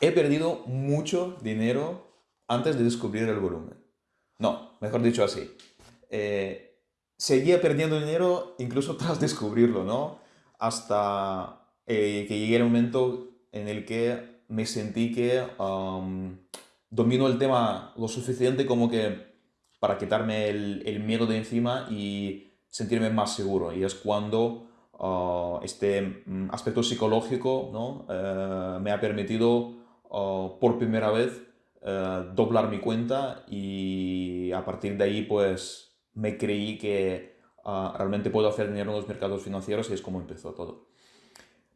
he perdido mucho dinero antes de descubrir el volumen. No, mejor dicho así. Eh, seguía perdiendo dinero incluso tras descubrirlo, ¿no? Hasta eh, que llegué el momento en el que me sentí que domino el tema lo suficiente como que para quitarme el, miedo de encima y sentirme más seguro. Y es cuando ah, este mm, aspecto psicológico ¿no? Eh, me ha permitido ah, por primera vez eh, doblar mi cuenta y a partir de ahí pues me creí que ah, realmente puedo hacer dinero en los mercados financieros y es como empezó todo.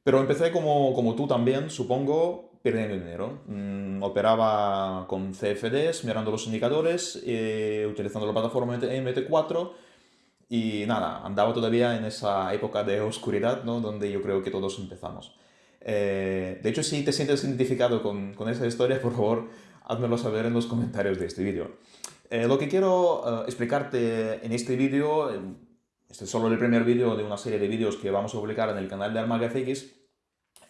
Pero empecé como, como tú también, supongo, perdiendo dinero. Mm, operaba con CFDs, mirando los indicadores, eh, utilizando la plataforma MT4 y nada, andaba todavía en esa época de oscuridad, ¿no? Donde yo creo que todos empezamos. Eh, de hecho, si te sientes identificado con, con, esa historia, por favor, házmelo saber en los comentarios de este vídeo. Eh, lo que quiero explicarte en este vídeo, este es solo el primer vídeo de una serie de vídeos que vamos a publicar en el canal de ArmagaFX,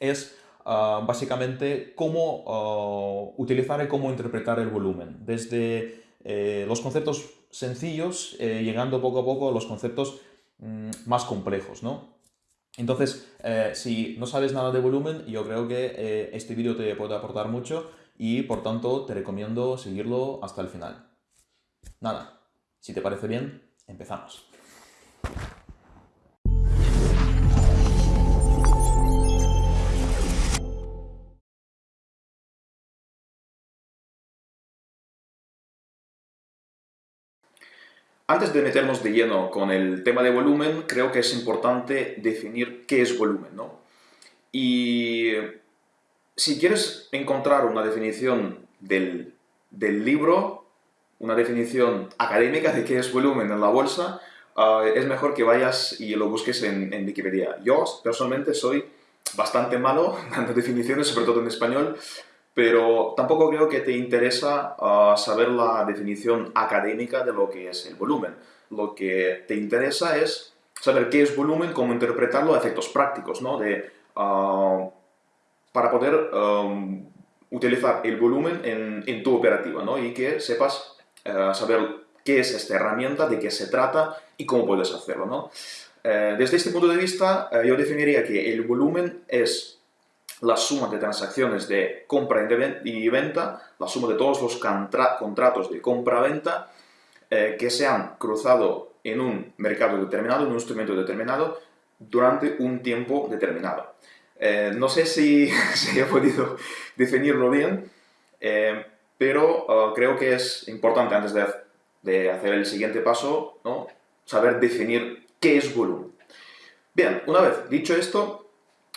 es Ah, básicamente cómo ah, utilizar y cómo interpretar el volumen, desde eh, los conceptos sencillos, eh, llegando poco a poco a los conceptos mm, más complejos, ¿no? Entonces, eh, si no sabes nada de volumen, yo creo que este vídeo te puede aportar mucho y por tanto te recomiendo seguirlo hasta el final. Nada, si te parece bien, empezamos. Antes de meternos de lleno con el tema de volumen, creo que es importante definir qué es volumen, ¿no? Y si quieres encontrar una definición del, libro, una definición académica de qué es volumen en la bolsa, ah, es mejor que vayas y lo busques en, en Wikipedia. Yo, personalmente, soy bastante malo dando definiciones, sobre todo en español, pero tampoco creo que te interesa ah, saber la definición académica de lo que es el volumen. Lo que te interesa es saber qué es volumen, cómo interpretarlo a efectos prácticos, ¿no? De, ah, para poder utilizar el volumen en, tu operativa, ¿no? Y que sepas ah, saber qué es esta herramienta, de qué se trata y cómo puedes hacerlo, ¿no? Eh, desde este punto de vista, eh, yo definiría que el volumen es la suma de transacciones de compra y venta, la suma de todos los contratos de compra-venta eh, que se han cruzado en un mercado determinado, en un instrumento determinado, durante un tiempo determinado. Eh, no sé si, si, he podido definirlo bien, eh, pero creo que es importante antes de, de hacer el siguiente paso, ¿no? saber definir qué es volumen. Bien, una vez dicho esto,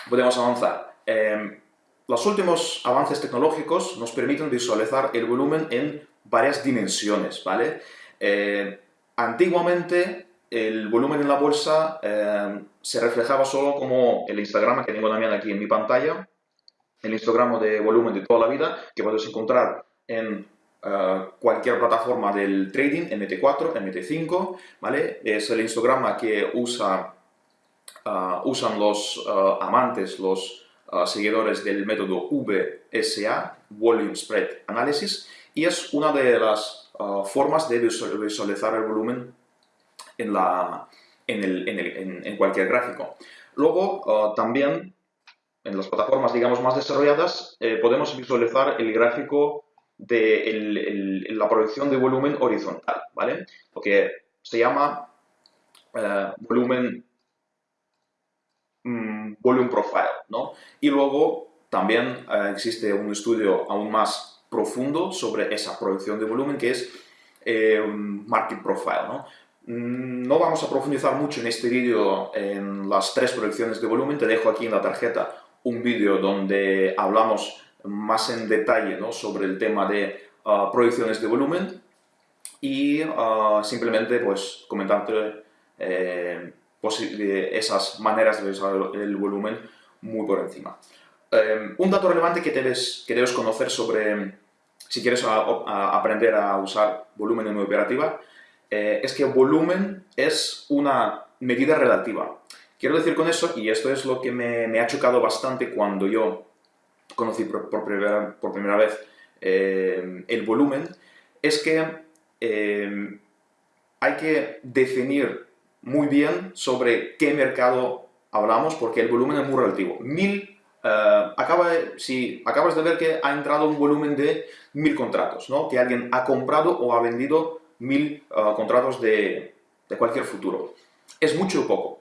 podemos avanzar. Em, los últimos avances tecnológicos nos permiten visualizar el volumen en varias dimensiones, ¿vale? Eh, antiguamente, el volumen en la bolsa em, se reflejaba solo como el Instagram que tengo también aquí en mi pantalla, el histograma de volumen de toda la vida, que puedes encontrar en eh, cualquier plataforma del trading, MT4, MT5, ¿vale? Es el histograma que usa, eh, usan los amantes, los seguidores del método VSA, Volume Spread Analysis, y es una de las ah, formas de visualizar el volumen en, la, en, el, en, cualquier gráfico. Luego, ah, también, en las plataformas, digamos, más desarrolladas, eh, podemos visualizar el gráfico de la proyección de volumen horizontal, ¿vale? Lo que se llama eh, volumen volume profile, ¿no? Y luego también eh, existe un estudio aún más profundo sobre esa proyección de volumen que es eh, market profile, ¿no? Mm, no vamos a profundizar mucho en este vídeo en las tres proyecciones de volumen, te dejo aquí en la tarjeta un vídeo donde hablamos más en detalle ¿no? sobre el tema de uh, proyecciones de volumen y uh, simplemente pues comentarte eh, esas maneras de usar el volumen muy por encima. Em, un dato relevante que debes, que debes conocer sobre, si quieres aprender a usar volumen en una operativa, eh, es que volumen es una medida relativa. Quiero decir con eso, y esto es lo que me, ha chocado bastante cuando yo conocí por, primera, por primera, vez eh, el volumen, es que eh, hay que definir muy bien sobre qué mercado hablamos, porque el volumen es muy relativo. Mil, acaba si acabas de ver que ha entrado un volumen de mil contratos, ¿no? que alguien ha comprado o ha vendido mil contratos de, de cualquier futuro. ¿Es mucho o poco?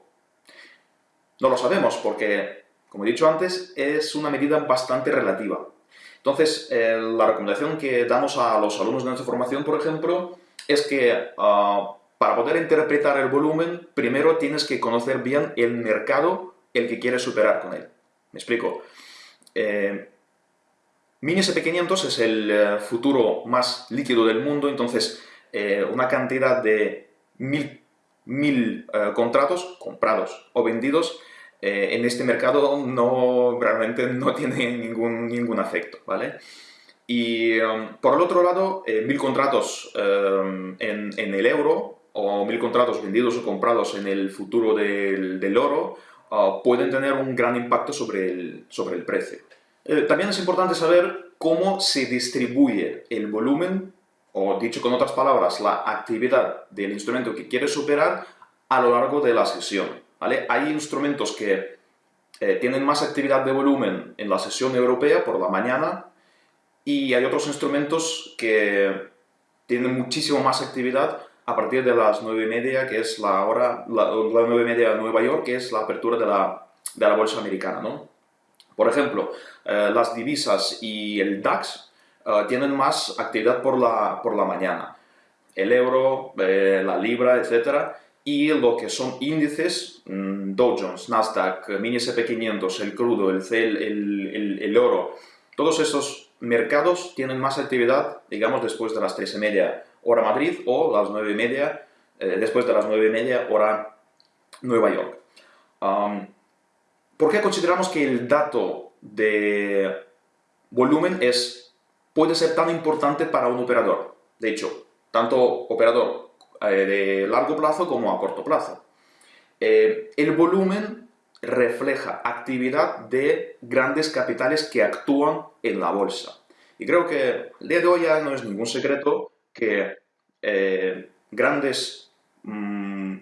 No lo sabemos porque, como he dicho antes, es una medida bastante relativa. Entonces, eh, la recomendación que damos a los alumnos de nuestra formación, por ejemplo, es que ah, para poder interpretar el volumen, primero tienes que conocer bien el mercado el que quieres superar con él. ¿Me explico? Eh, Mini SP500 es el eh, futuro más líquido del mundo, entonces eh, una cantidad de mil mil contratos comprados o vendidos en este mercado no, realmente no tiene ningún, ningún efecto, ¿vale? Y um, por el otro lado, mil contratos en, el euro o mil contratos vendidos o comprados en el futuro del, del oro uh, pueden tener un gran impacto sobre el, sobre el precio. también es importante saber cómo se distribuye el volumen o dicho con otras palabras, la actividad del instrumento que quieres superar a lo largo de la sesión. ¿vale? Hay instrumentos que eh, tienen más actividad de volumen en la sesión europea por la mañana y hay otros instrumentos que tienen muchísimo más actividad a partir de las 9 y media, que es la hora, la, 9 y media de Nueva York, que es la apertura de la, de la bolsa americana. ¿no? Por ejemplo, eh, las divisas y el DAX eh, tienen más actividad por la, por la mañana. El euro, eh, la libra, etc. Y lo que son índices, mm, Dow Jones, Nasdaq, Mini SP500, el crudo, el, el, el, oro, todos esos mercados tienen más actividad, digamos, después de las 3 y media hora Madrid o las 9 y media, eh, después de las 9 y media hora Nueva York. ¿Por qué consideramos que el dato de volumen es puede ser tan importante para un operador. De hecho, tanto operador eh, de largo plazo como a corto plazo. Eh, el volumen refleja actividad de grandes capitales que actúan en la bolsa. Y creo que el día de hoy ya no es ningún secreto que eh, grandes mm,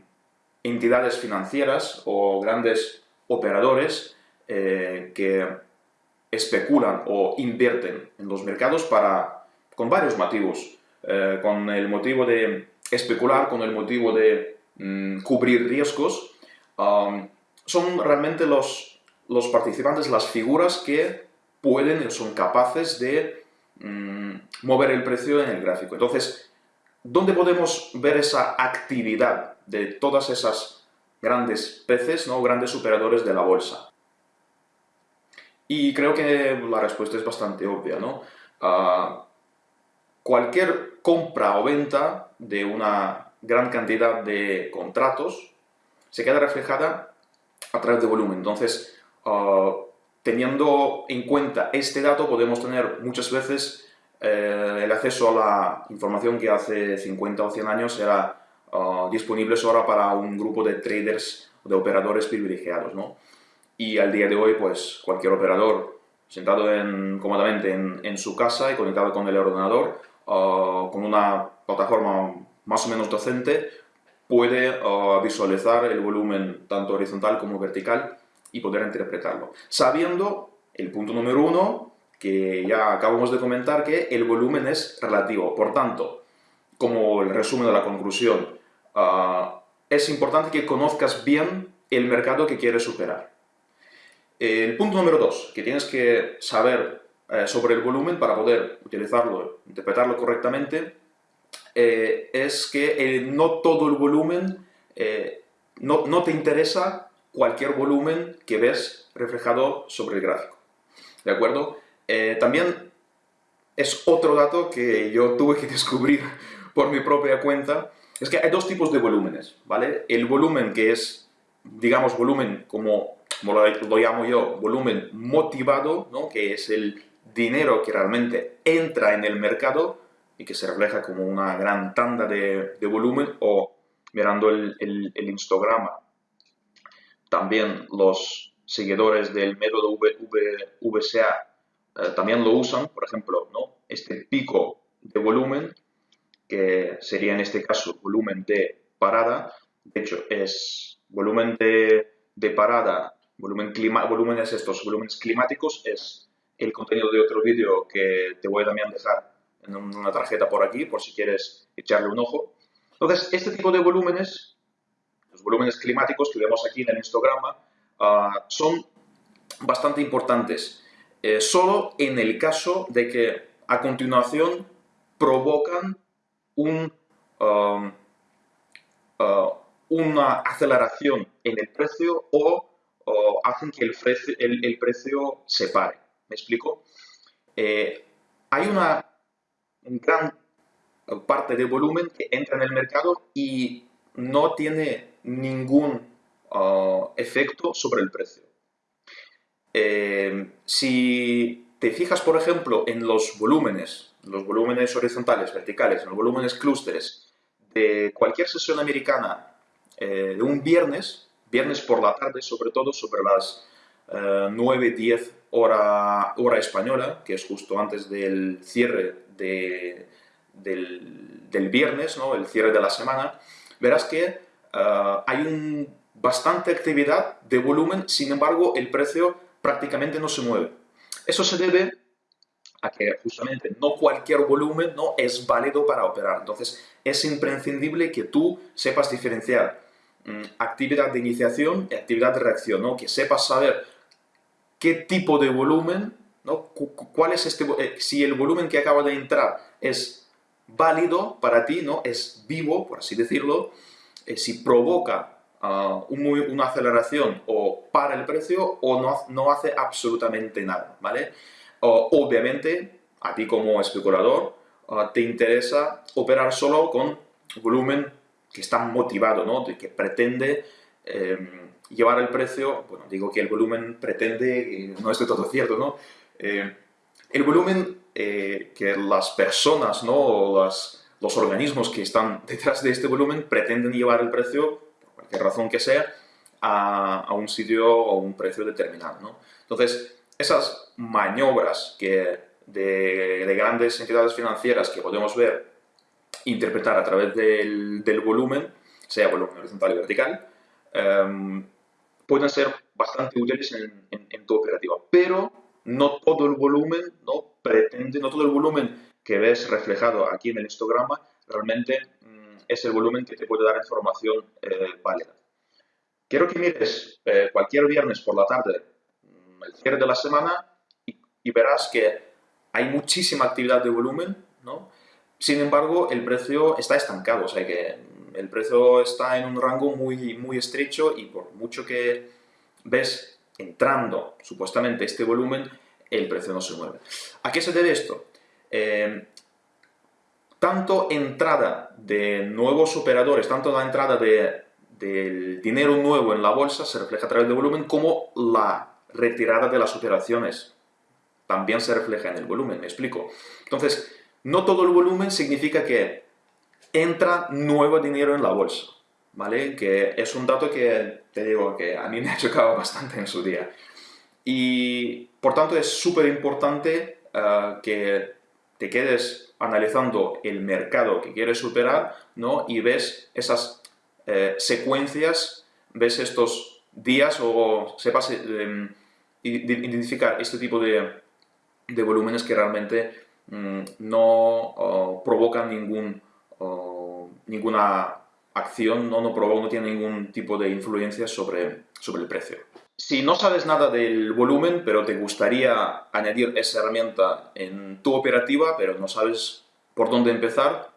entidades financieras o grandes operadores que especulan o invierten en los mercados para, con varios motivos. Eh, con el motivo de especular, con el motivo de mm, cubrir riesgos, um, son realmente los, los participantes, las figuras que pueden, son capaces de mm, mover el precio en el gráfico. Entonces, ¿dónde podemos ver esa actividad de todas esas grandes peces, ¿no? grandes operadores de la bolsa? Y creo que la respuesta es bastante obvia, ¿no? Ah, cualquier compra o venta de una gran cantidad de contratos se queda reflejada a través de volumen. Entonces, ah, teniendo en cuenta este dato, podemos tener muchas veces eh, el acceso a la información que hace 50 o 100 años era uh, disponible solo para un grupo de traders, de operadores privilegiados, ¿no? y al día de hoy pues cualquier operador sentado en, cómodamente en, su casa y conectado con el ordenador uh, con una plataforma más o menos docente puede uh, visualizar el volumen tanto horizontal como vertical y poder interpretarlo. Sabiendo el punto número uno, que ya acabamos de comentar, que el volumen es relativo. Por tanto, como el resumen de la conclusión, uh, es importante que conozcas bien el mercado que quieres superar. El punto número dos, que tienes que saber eh, sobre el volumen para poder utilizarlo, interpretarlo correctamente, eh, es que eh, no todo el volumen, no, no, te interesa cualquier volumen que ves reflejado sobre el gráfico. ¿De acuerdo? también es otro dato que yo tuve que descubrir por mi propia cuenta, es que hay dos tipos de volúmenes, ¿vale? El volumen que es, digamos, volumen como como lo, llamo yo, volumen motivado, ¿no? que es el dinero que realmente entra en el mercado y que se refleja como una gran tanda de, volumen o mirando el, el, histograma. También los seguidores del método VCA eh, también lo usan, por ejemplo, ¿no? este pico de volumen, que sería en este caso volumen de parada, de hecho es volumen de, parada, volumen clima, volúmenes estos, volúmenes climáticos, es el contenido de otro vídeo que te voy a dejar en una tarjeta por aquí, por si quieres echarle un ojo. Entonces, este tipo de volúmenes, los volúmenes climáticos que vemos aquí en el histograma, ah, son bastante importantes, eh, solo en el caso de que a continuación provocan uh, una aceleración en el precio o, hacen que el precio, el, precio, se pare. ¿Me explico? Eh, hay una gran parte de volumen que entra en el mercado y no tiene ningún uh, efecto sobre el precio. Eh, si te fijas, por ejemplo, en los volúmenes, los volúmenes horizontales, verticales, en los volúmenes clústeres de cualquier sesión americana eh, de un viernes, viernes por la tarde, sobre todo sobre las 9, eh, 10 hora, hora española, que es justo antes del cierre de, del, del, viernes, ¿no? el cierre de la semana, verás que hay un, bastante actividad de volumen, sin embargo el precio prácticamente no se mueve. Eso se debe a que justamente no cualquier volumen no es válido para operar. Entonces es imprescindible que tú sepas diferenciar mm, actividad de iniciación y actividad de reacción, ¿no? que sepas saber qué tipo de volumen, ¿no? cuál es este, eh, si el volumen que acaba de entrar es válido para ti, ¿no? es vivo, por así decirlo, eh, si provoca una aceleración o para el precio o no, no hace absolutamente nada, ¿vale? obviamente, a ti como especulador, te interesa operar solo con volumen que está motivado, ¿no? que pretende em, llevar el precio, bueno, digo que el volumen pretende, no es de todo cierto, ¿no? Eh, el volumen eh, que las personas, ¿no? O los organismos que están detrás de este volumen pretenden llevar el precio razón que sea, a, un sitio o un precio determinado. ¿no? Entonces, esas maniobras que de, grandes entidades financieras que podemos ver, interpretar a través del, volumen, sea volumen horizontal y vertical, em, pueden ser bastante útiles en, tu operativa. Pero no todo el volumen no pretende, no todo el volumen que ves reflejado aquí en el histograma realmente es el volumen que te puede dar información eh, válida. Quiero que mires eh, cualquier viernes por la tarde mm, el cierre de la semana y, verás que hay muchísima actividad de volumen, ¿no? Sin embargo, el precio está estancado, o sea que el precio está en un rango muy, muy estrecho y por mucho que ves entrando supuestamente este volumen, el precio no se mueve. ¿A qué se debe esto? Eh, tanto entrada de nuevos operadores, tanto la entrada de, del dinero nuevo en la bolsa se refleja a través del volumen, como la retirada de las operaciones también se refleja en el volumen, me explico. Entonces, no todo el volumen significa que entra nuevo dinero en la bolsa, ¿vale? Que es un dato que, te digo, que a mí me ha chocado bastante en su día. Y, por tanto, es súper importante eh, que te quedes analizando el mercado que quieres superar, ¿no? Y ves esas eh, secuencias, ves estos días o sepas eh, identificar este tipo de, volúmenes que realmente mm, no provocan ningún, ninguna acción, no, no, provocan, no tienen ningún tipo de influencia sobre, sobre el precio. Si no sabes nada del volumen, pero te gustaría añadir esa herramienta en tu operativa, pero no sabes por dónde empezar,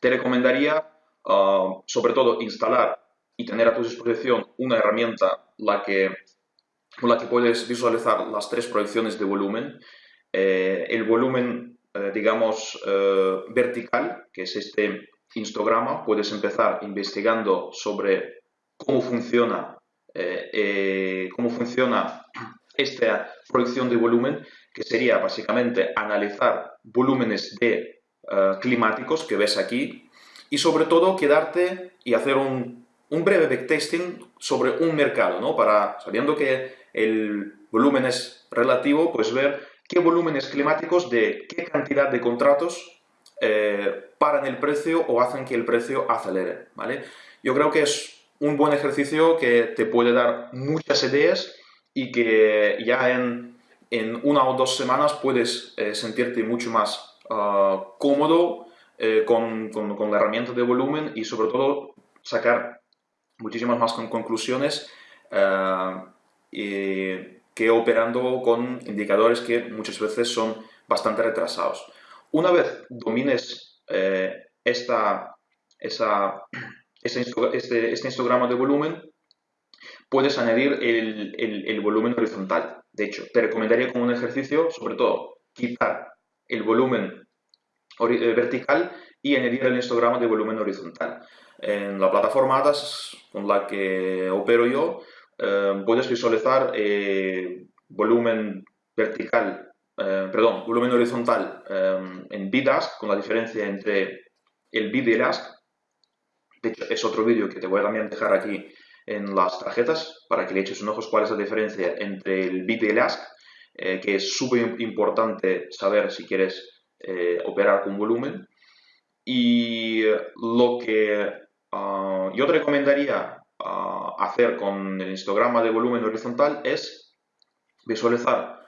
te recomendaría, ah, sobre todo, instalar y tener a tu disposición una herramienta la que, con la que puedes visualizar las tres proyecciones de volumen. Eh, el volumen, eh, digamos, eh, vertical, que es este histograma, puedes empezar investigando sobre cómo funciona cómo funciona esta proyección de volumen, que sería básicamente analizar volúmenes de eh, climáticos que ves aquí y sobre todo quedarte y hacer un, un breve backtesting sobre un mercado, ¿no? Para, sabiendo que el volumen es relativo, pues ver qué volúmenes climáticos de qué cantidad de contratos eh, paran el precio o hacen que el precio acelere, ¿vale? Yo creo que es un buen ejercicio que te puede dar muchas ideas y que ya en, una o dos semanas puedes eh, sentirte mucho más ah, cómodo eh, con, la herramienta de volumen y sobre todo sacar muchísimas más conclusiones que operando con indicadores que muchas veces son bastante retrasados. Una vez domines eh, esta, esa, este, este, histograma de volumen, puedes añadir el, volumen horizontal. De hecho, te recomendaría como un ejercicio, sobre todo, quitar el volumen eh, vertical y añadir el histograma de volumen horizontal. En la plataforma ADAS con la que opero yo, eh, puedes visualizar eh, volumen vertical, eh, perdón, volumen horizontal en BIDASK con la diferencia entre el BID y el ASK. De hecho, es otro vídeo que te voy a también dejar aquí en las tarjetas para que le eches un ojo cuál es la diferencia entre el BID y el ASK, que es súper importante saber si quieres operar con volumen. Y lo que ah, yo te recomendaría hacer con el histograma de volumen horizontal es visualizar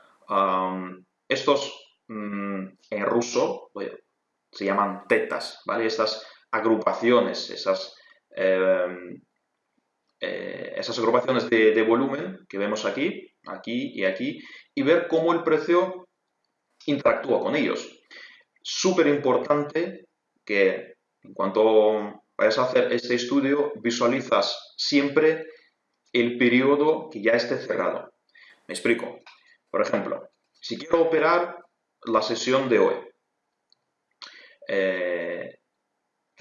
estos mm, en ruso, se llaman tetas, ¿vale? Estas agrupaciones, esas, em, eh, esas agrupaciones de, de, volumen que vemos aquí, aquí y aquí, y ver cómo el precio interactúa con ellos. Súper importante que en cuanto vayas a hacer este estudio, visualizas siempre el periodo que ya esté cerrado. Me explico. Por ejemplo, si quiero operar la sesión de hoy, eh,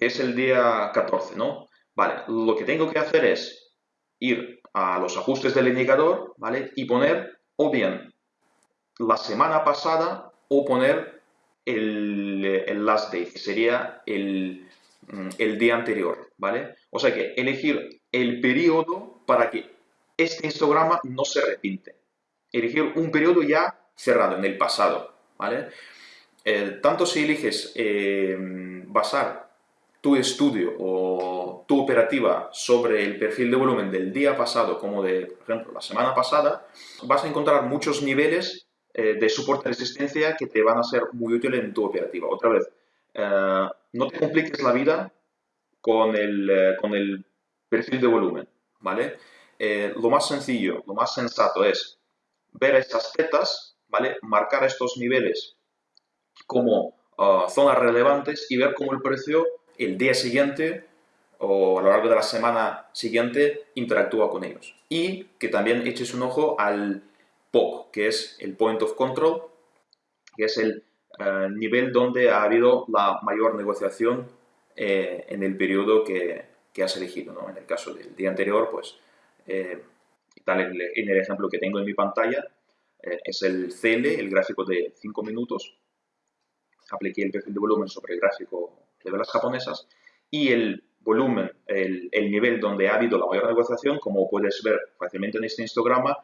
es el día 14, ¿no? Vale, lo que tengo que hacer es ir a los ajustes del indicador, ¿vale? Y poner o bien la semana pasada o poner el, el last day, que sería el, Mm, el día anterior, ¿vale? O sea que elegir el periodo para que este histograma no se repite. Elegir un periodo ya cerrado, en el pasado, ¿vale? Eh, tanto si eliges eh, basar tu estudio o tu operativa sobre el perfil de volumen del día pasado como de, por ejemplo, la semana pasada, vas a encontrar muchos niveles eh, de soporte de resistencia que te van a ser muy útiles en tu operativa. Otra vez, eh, no te compliques la vida con el, eh, con el perfil de volumen, ¿vale? Lo más sencillo, lo más sensato es ver estas tetas, ¿vale? Marcar estos niveles como ah, zonas relevantes y ver cómo el precio el día siguiente o a lo largo de la semana siguiente interactúa con ellos. Y que también eches un ojo al POC, que es el Point of Control, que es el eh, nivel donde ha habido la mayor negociación eh, en el periodo que, que, has elegido. ¿no? En el caso del día anterior, pues, eh, tal en el ejemplo que tengo en mi pantalla, es el CL, el gráfico de 5 minutos. Apliqué el perfil de volumen sobre el gráfico de velas japonesas y el volumen, el, el, nivel donde ha habido la mayor negociación, como puedes ver fácilmente en este histograma,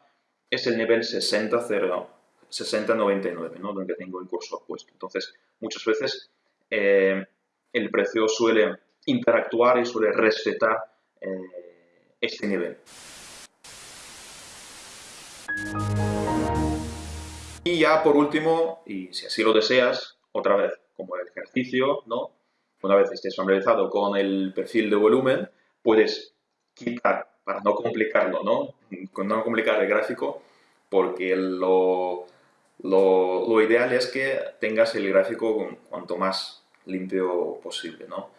es el nivel 60.0 60,99, ¿no? donde tengo el curso puesto. Entonces, muchas veces eh, el precio suele interactuar y suele respetar eh, este nivel. Y ya por último, y si así lo deseas, otra vez, como el ejercicio, ¿no? Una vez estés familiarizado con el perfil de volumen, puedes quitar, para no complicarlo, ¿no? No complicar el gráfico, porque lo, lo, ideal es que tengas el gráfico cuanto más limpio posible, ¿no?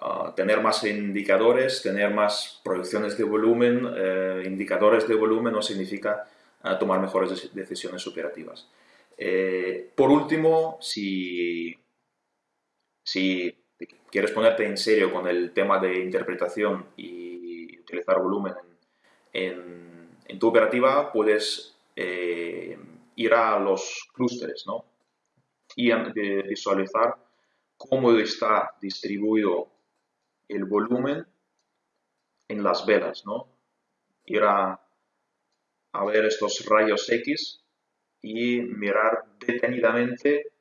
Ah, tener más indicadores, tener más proyecciones de volumen, eh, indicadores de volumen no significa ah, tomar mejores decisiones operativas. Eh, por último, si, si quieres ponerte en serio con el tema de interpretación y utilizar volumen en, tu operativa, puedes eh, ir a los clústeres, ¿no? Y visualizar cómo está distribuido el volumen en las velas, ¿no? Ir a, ver estos rayos X y mirar detenidamente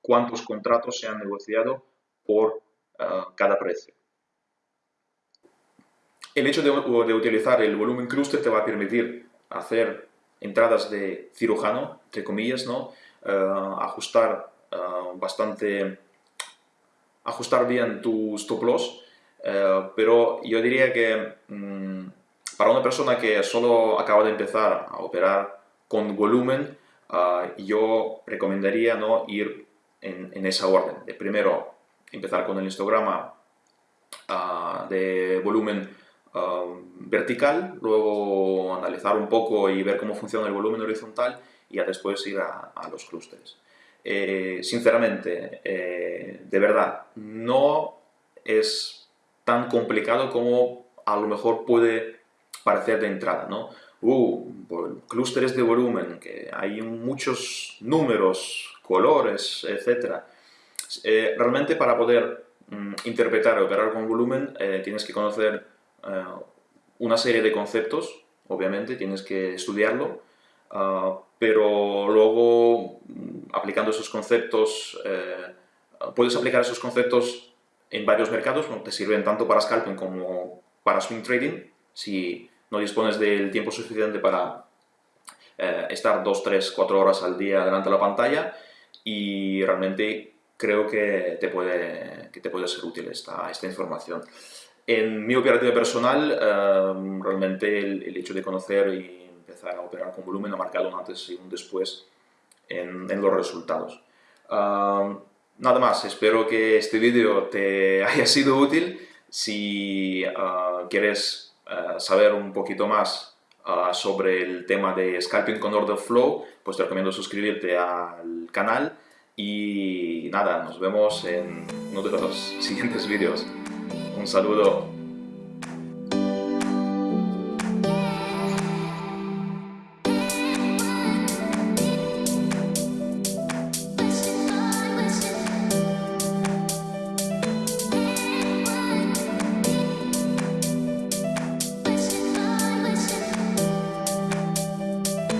cuántos contratos se han negociado por cada precio. El hecho de, utilizar el volumen cluster te va a permitir hacer entradas de cirujano, entre comillas, ¿no? Eh, ajustar eh, bastante, ajustar bien tu stop loss, pero yo diría que mm, para una persona que solo acaba de empezar a operar con volumen, yo recomendaría ¿no? ir en, en, esa orden. De primero empezar con el histograma de volumen Um, vertical, luego analizar un poco y ver cómo funciona el volumen horizontal y ya después ir a, los clústeres. Eh, sinceramente, eh, de verdad, no es tan complicado como a lo mejor puede parecer de entrada, ¿no? Uh, clústeres de volumen, que hay muchos números, colores, etc. Eh, realmente para poder mm, interpretar y operar con volumen tienes que conocer eh, una serie de conceptos, obviamente, tienes que estudiarlo, ah, pero luego mm, aplicando esos conceptos, eh, puedes aplicar esos conceptos en varios mercados, te sirven tanto para scalping como para swing trading, si no dispones del tiempo suficiente para eh, estar 2, 3, 4 horas al día delante de la pantalla y realmente creo que te puede, que te puede ser útil esta, esta información. En mi operativa personal, em, realmente el, hecho de conocer y empezar a operar con volumen ha marcado un antes y un después en, los resultados. Em, nada más, espero que este vídeo te haya sido útil. Si eh, quieres eh, saber un poquito más eh, sobre el tema de scalping con order flow, pues te recomiendo suscribirte al canal y nada, nos vemos en uno de los siguientes vídeos. Un saludo.